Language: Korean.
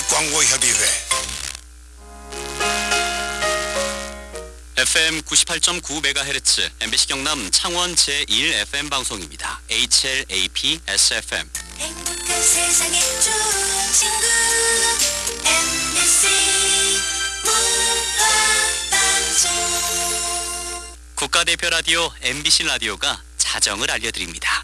광고협의회 FM 98.9MHz MBC 경남 창원 제1 FM 방송입니다. HLAP SFM. 행복한 세상에 좋은 친구 MBC 문화방송 국가대표 라디오 MBC 라디오가 자정을 알려드립니다.